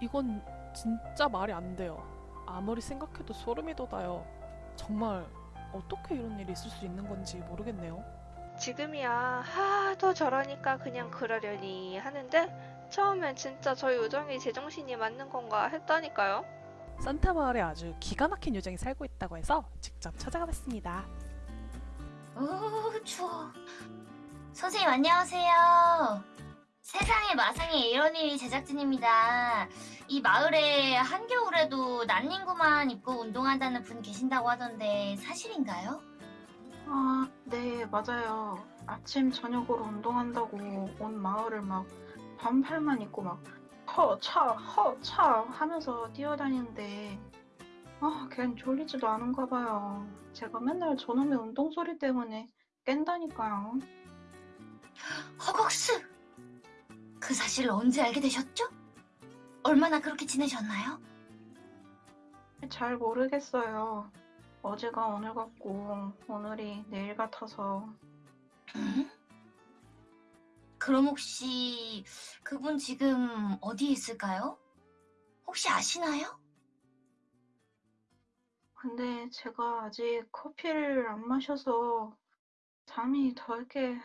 이건 진짜 말이 안 돼요. 아무리 생각해도 소름이 돋아요. 정말 어떻게 이런 일이 있을 수 있는 건지 모르겠네요. 지금이야 하도 저러니까 그냥 그러려니 하는데 처음엔 진짜 저 요정이 제정신이 맞는 건가 했다니까요. 산타 마을에 아주 기가 막힌 요정이 살고 있다고 해서 직접 찾아가 봤습니다. 오, 추워. 선생님, 안녕하세요. 세상에 마상에 이런 일이 제작진입니다. 이 마을에 한겨울에도 난닝구만 입고 운동한다는 분 계신다고 하던데 사실인가요? 아, 네, 맞아요. 아침, 저녁으로 운동한다고 온 마을을 막 반팔만 입고 막 허차, 허차 하면서 뛰어다니는데 아, 걘 졸리지도 않은가 봐요. 제가 맨날 저놈의 운동 소리 때문에 깬다니까요. 그 사실을 언제 알게 되셨죠? 얼마나 그렇게 지내셨나요? 잘 모르겠어요. 어제가 오늘 같고 오늘이 내일 같아서 음? 그럼 혹시 그분 지금 어디에 있을까요? 혹시 아시나요? 근데 제가 아직 커피를 안 마셔서 잠이 덜 깨.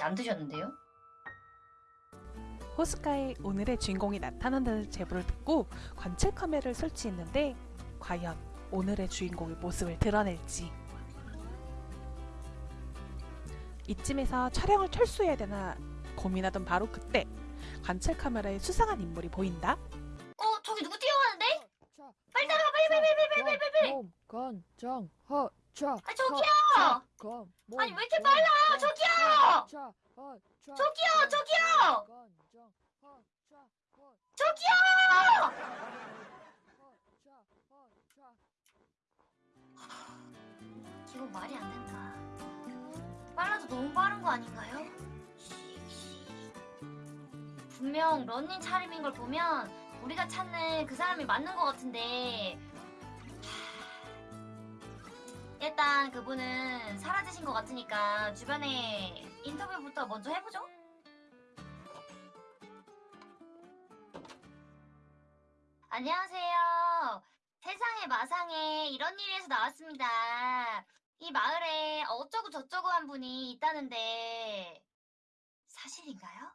잠 드셨는데요? 호숫가에 오늘의 주인공이 나타난다는 제보를 듣고 관찰 카메라를 설치했는데 과연 오늘의 주인공의 모습을 드러낼지 이쯤에서 촬영을 철수해야 되나 고민하던 바로 그때 관찰 카메라에 수상한 인물이 보인다. 몸 건장 허차 아 저기요! 아니, 왜 이렇게 빨라? 저기요! 저기요 저기요! 저기요! 이건 말이 안 된다 빨라도 너무 빠른 거 아닌가요? 분명 런닝 차림인 걸 보면 우리가 찾는 그 사람이 맞는 것 같은데 일단 그분은 사라지신 것 같으니까 주변에 인터뷰부터 먼저 해보죠. 안녕하세요. 세상에 마상에 이런 일에서 나왔습니다. 이 마을에 어쩌고 저쩌고 한 분이 있다는데 사실인가요?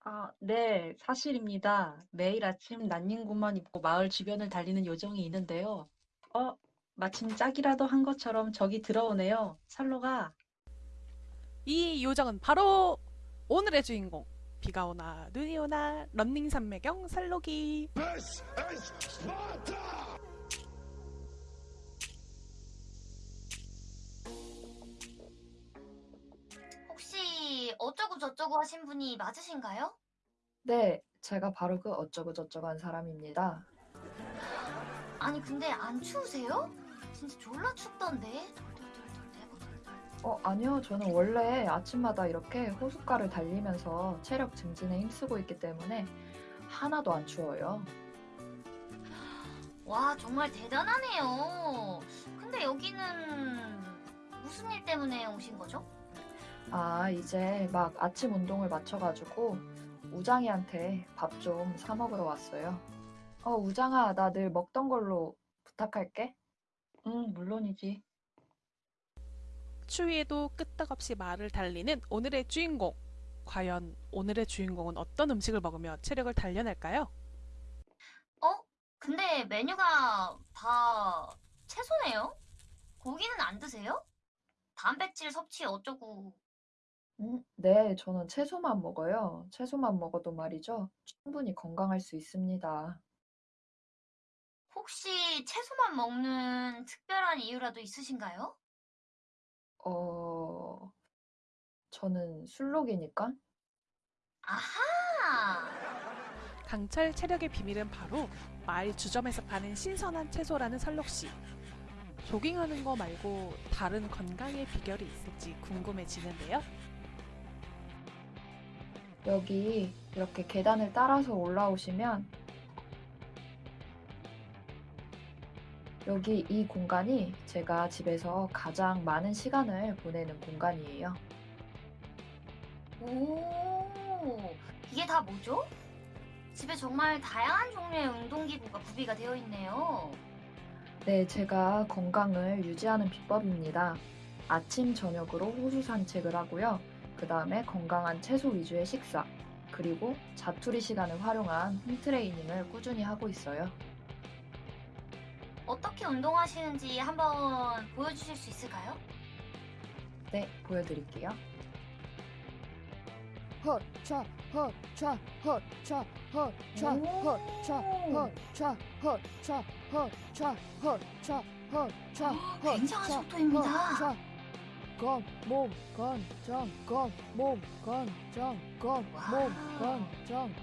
아, 네, 사실입니다. 매일 아침 난닝구만 입고 마을 주변을 달리는 요정이 있는데요. 어, 마침 짝이라도 한 것처럼 저기 들어오네요. 살로가. 이 요정은 바로 오늘의 주인공. 비가 오나 눈이 오나 런닝 산매경 살로기. 혹시 어쩌고 저쩌고 하신 분이 맞으신가요? 네, 제가 바로 그 어쩌고 저쩌고 한 사람입니다. 아니 근데 안 추우세요? 진짜 졸라 춥던데. 어, 아니요. 저는 원래 아침마다 이렇게 호숫가를 달리면서 체력 증진에 힘쓰고 있기 때문에 하나도 안 추워요. 와 정말 대단하네요. 근데 여기는 무슨 일 때문에 오신 거죠? 아, 이제 막 아침 운동을 마쳐가지고 우장이한테 밥 좀 사 먹으러 왔어요. 어, 우장아, 나 늘 먹던 걸로 부탁할게. 응, 물론이지. 추위에도 끄떡없이 말을 달리는 오늘의 주인공. 과연 오늘의 주인공은 어떤 음식을 먹으며 체력을 단련할까요? 어? 근데 메뉴가 다 채소네요? 고기는 안 드세요? 단백질 섭취 어쩌고. 음, 네, 저는 채소만 먹어요. 채소만 먹어도 말이죠. 충분히 건강할 수 있습니다. 혹시 채소만 먹는 특별한 이유라도 있으신가요? 어, 저는 술록이니까. 아하! 강철 체력의 비밀은 바로 마을 주점에서 파는 신선한 채소라는 설록 씨. 조깅하는 거 말고 다른 건강의 비결이 있을지 궁금해지는데요. 여기 이렇게 계단을 따라서 올라오시면 여기 이 공간이 제가 집에서 가장 많은 시간을 보내는 공간이에요. 오, 이게 다 뭐죠? 집에 정말 다양한 종류의 운동기구가 구비가 되어 있네요. 네, 제가 건강을 유지하는 비법입니다. 아침, 저녁으로 호수 산책을 하고요. 그 다음에 건강한 채소 위주의 식사, 그리고 자투리 시간을 활용한 홈 트레이닝을 꾸준히 하고 있어요. 어떻게 운동하시는지 한번 보여주실 수 있을까요? 네, 보여드릴게요. 허차 허차 허차 허차 오. 허차 허차 허차 허차 허차 허차 굉장한 속도입니다. 건몸 건정 건몸 건정 건몸. 건정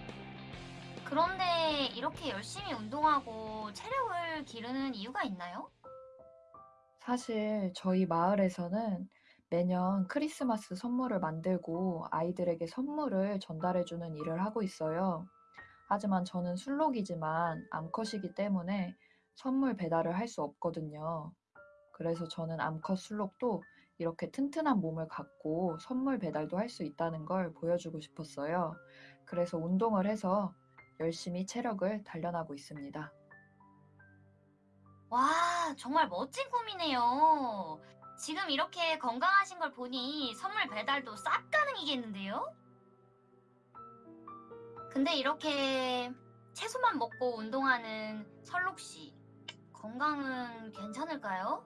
그런데 이렇게 열심히 운동하고 체력을 기르는 이유가 있나요? 사실 저희 마을에서는 매년 크리스마스 선물을 만들고 아이들에게 선물을 전달해주는 일을 하고 있어요. 하지만 저는 술록이지만 암컷이기 때문에 선물 배달을 할 수 없거든요. 그래서 저는 암컷 술록도 이렇게 튼튼한 몸을 갖고 선물 배달도 할 수 있다는 걸 보여주고 싶었어요. 그래서 운동을 해서 열심히 체력을 단련하고 있습니다. 와, 정말 멋진 꿈이네요. 지금 이렇게 건강하신 걸 보니 선물 배달도 싹 가능이겠는데요? 근데 이렇게 채소만 먹고 운동하는 설록 씨, 건강은 괜찮을까요?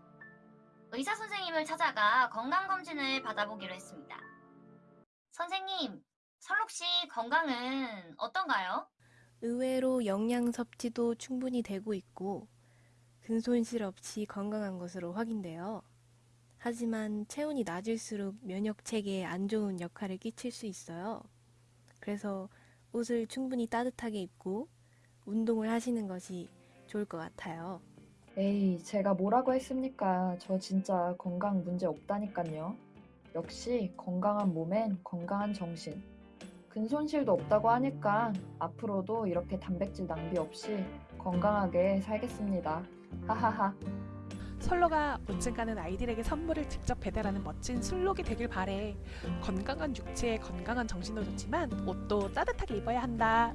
의사 선생님을 찾아가 건강검진을 받아보기로 했습니다. 선생님, 설록 씨 건강은 어떤가요? 의외로 영양 섭취도 충분히 되고 있고 근손실 없이 건강한 것으로 확인돼요. 하지만 체온이 낮을수록 면역 체계에 안 좋은 역할을 끼칠 수 있어요. 그래서 옷을 충분히 따뜻하게 입고 운동을 하시는 것이 좋을 것 같아요. 에이, 제가 뭐라고 했습니까? 저 진짜 건강 문제 없다니까요. 역시 건강한 몸엔 건강한 정신. 근 손실도 없다고 하니까 앞으로도 이렇게 단백질 낭비 없이 건강하게 살겠습니다. 하하하. 솔로가 언젠가는 아이들에게 선물을 직접 배달하는 멋진 술록이 되길 바래. 건강한 육체에 건강한 정신도 좋지만 옷도 따뜻하게 입어야 한다.